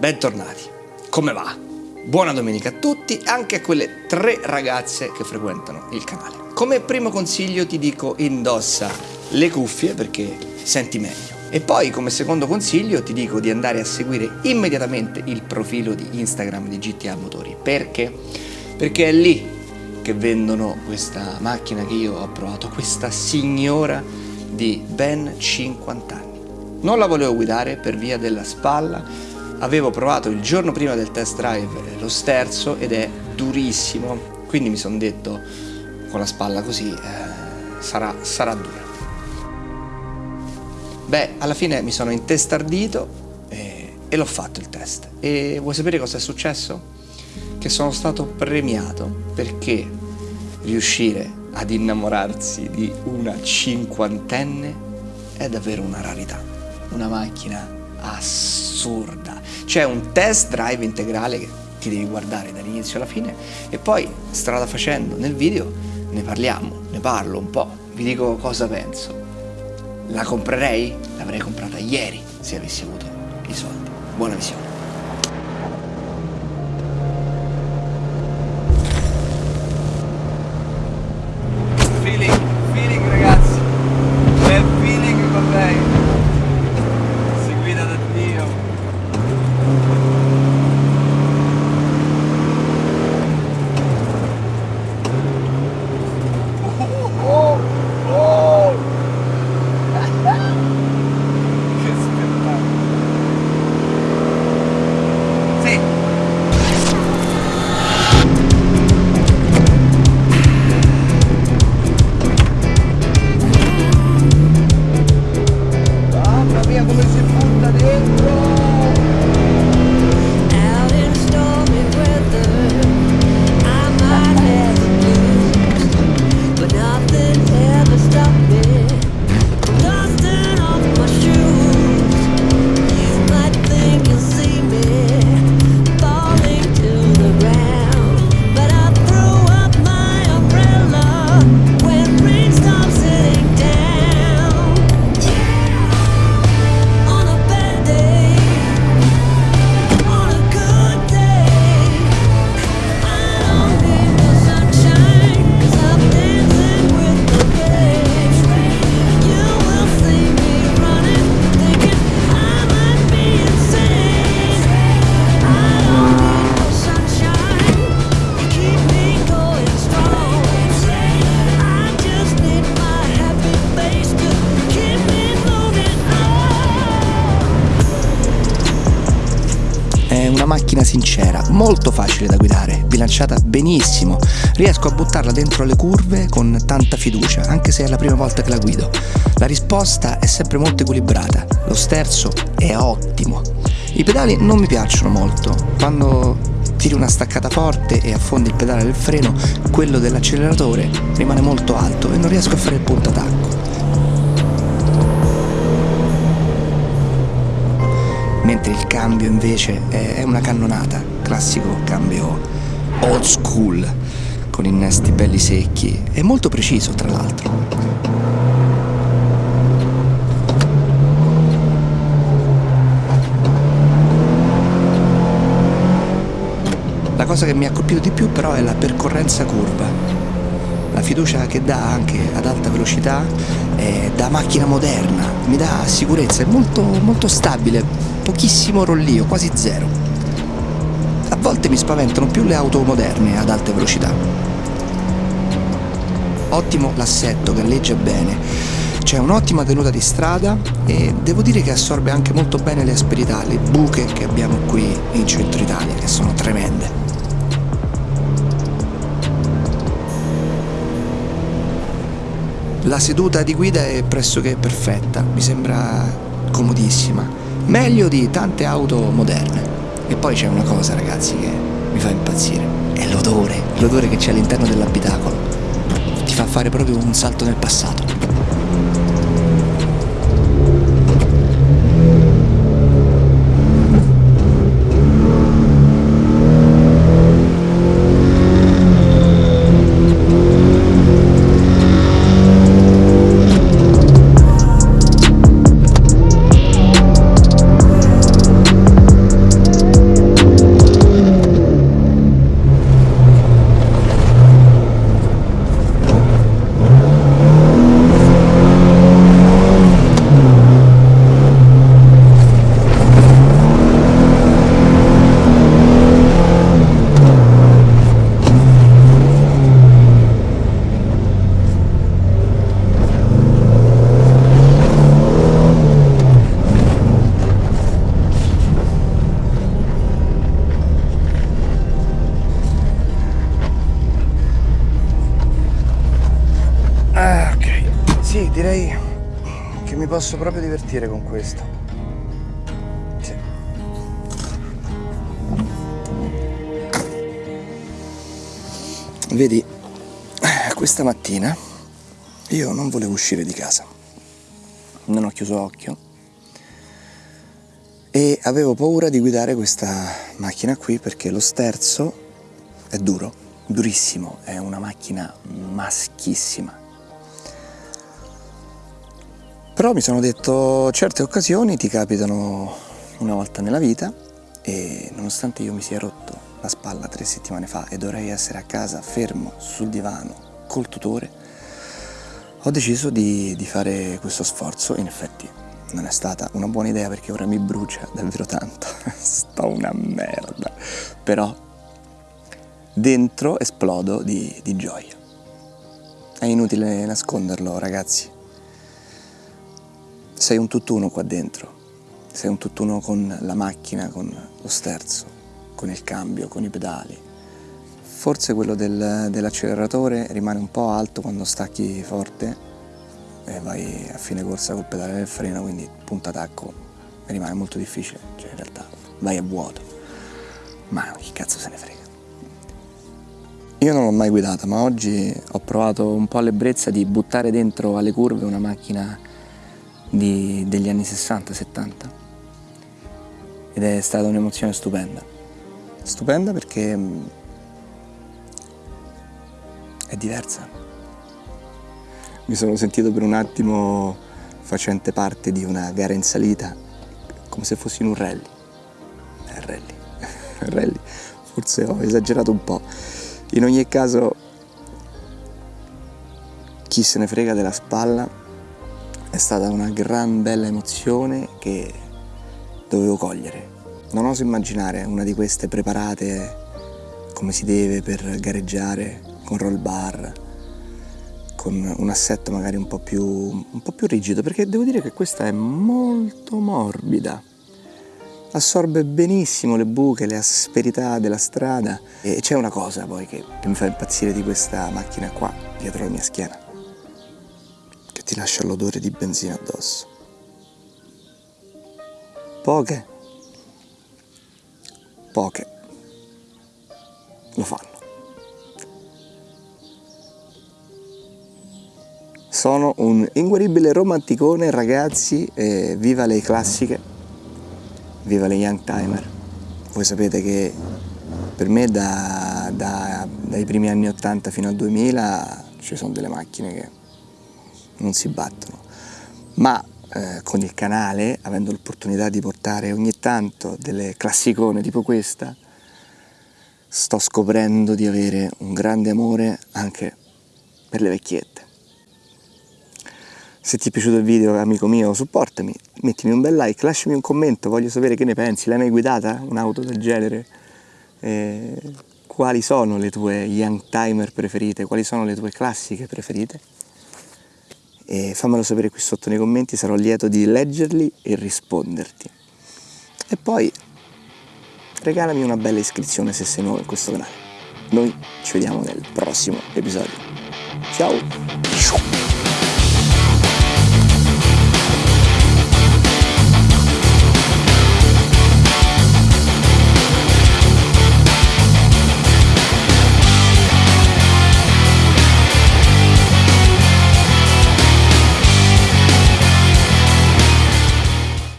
bentornati. Come va? Buona domenica a tutti, anche a quelle tre ragazze che frequentano il canale. Come primo consiglio ti dico indossa le cuffie perché senti meglio. E poi come secondo consiglio ti dico di andare a seguire immediatamente il profilo di Instagram di GTA Motori. Perché? Perché è lì che vendono questa macchina che io ho provato, questa signora di ben 50 anni. Non la volevo guidare per via della spalla, avevo provato il giorno prima del test drive lo sterzo ed è durissimo, quindi mi sono detto con la spalla così eh, sarà, sarà dura. Beh, alla fine mi sono intestardito e, e l'ho fatto il test. E vuoi sapere cosa è successo? Che sono stato premiato perché riuscire ad innamorarsi di una cinquantenne è davvero una rarità. Una macchina assurda. C'è un test drive integrale che ti devi guardare dall'inizio alla fine e poi strada facendo nel video ne parliamo, ne parlo un po', vi dico cosa penso. La comprerei? L'avrei comprata ieri se avessi avuto i soldi. Buona visione. Macchina sincera, molto facile da guidare, bilanciata benissimo, riesco a buttarla dentro le curve con tanta fiducia, anche se è la prima volta che la guido. La risposta è sempre molto equilibrata, lo sterzo è ottimo. I pedali non mi piacciono molto, quando tiri una staccata forte e affondi il pedale del freno, quello dell'acceleratore rimane molto alto e non riesco a fare il punto attacco. Mentre il cambio invece è una cannonata, classico cambio old school, con innesti belli secchi e molto preciso tra l'altro. La cosa che mi ha colpito di più però è la percorrenza curva, la fiducia che dà anche ad alta velocità è da macchina moderna, mi dà sicurezza, è molto, molto stabile, pochissimo rollio, quasi zero. A volte mi spaventano più le auto moderne ad alte velocità. Ottimo l'assetto, galleggia bene, c'è un'ottima tenuta di strada e devo dire che assorbe anche molto bene le asperità, le buche che abbiamo qui in centro Italia, che sono tremende. La seduta di guida è pressoché perfetta, mi sembra comodissima, meglio di tante auto moderne. E poi c'è una cosa ragazzi che mi fa impazzire, è l'odore, l'odore che c'è all'interno dell'abitacolo. Ti fa fare proprio un salto nel passato. Posso proprio divertire con questo. Sì. Vedi, questa mattina io non volevo uscire di casa. Non ho chiuso occhio e avevo paura di guidare questa macchina qui perché lo sterzo è duro, durissimo, è una macchina maschissima però mi sono detto certe occasioni ti capitano una volta nella vita e nonostante io mi sia rotto la spalla tre settimane fa e dovrei essere a casa fermo sul divano col tutore, ho deciso di, di fare questo sforzo. In effetti non è stata una buona idea perché ora mi brucia davvero tanto, sto una merda, però dentro esplodo di, di gioia. È inutile nasconderlo ragazzi, sei un tutt'uno qua dentro, sei un tutt'uno con la macchina, con lo sterzo, con il cambio, con i pedali. Forse quello del, dell'acceleratore rimane un po' alto quando stacchi forte e vai a fine corsa col pedale del freno, quindi punta tacco rimane molto difficile, cioè in realtà vai a vuoto. Ma chi cazzo se ne frega? Io non l'ho mai guidata, ma oggi ho provato un po' l'ebbrezza di buttare dentro alle curve una macchina di, degli anni 60-70 ed è stata un'emozione stupenda. Stupenda perché mm, è diversa. Mi sono sentito per un attimo facente parte di una gara in salita, come se fossi in un rally. Eh, rally. rally. Forse ho esagerato un po'. In ogni caso, chi se ne frega della spalla è stata una gran bella emozione che dovevo cogliere. Non oso immaginare una di queste preparate come si deve per gareggiare con roll bar, con un assetto magari un po, più, un po' più rigido, perché devo dire che questa è molto morbida. Assorbe benissimo le buche, le asperità della strada e c'è una cosa poi che mi fa impazzire di questa macchina qua, dietro la mia schiena ti lascia l'odore di benzina addosso. Poche, poche lo fanno. Sono un inguaribile romanticone, ragazzi, e viva le classiche, viva le young timer. Voi sapete che per me da, da, dai primi anni 80 fino al 2000 ci sono delle macchine che non si battono. Ma eh, con il canale, avendo l'opportunità di portare ogni tanto delle classicone tipo questa, sto scoprendo di avere un grande amore anche per le vecchiette. Se ti è piaciuto il video, amico mio, supportami, mettimi un bel like, lasciami un commento, voglio sapere che ne pensi. L'hai mai guidata un'auto del genere? Eh, quali sono le tue young timer preferite? Quali sono le tue classiche preferite? E fammelo sapere qui sotto nei commenti, sarò lieto di leggerli e risponderti. E poi regalami una bella iscrizione se sei nuovo in questo canale. Noi ci vediamo nel prossimo episodio. Ciao!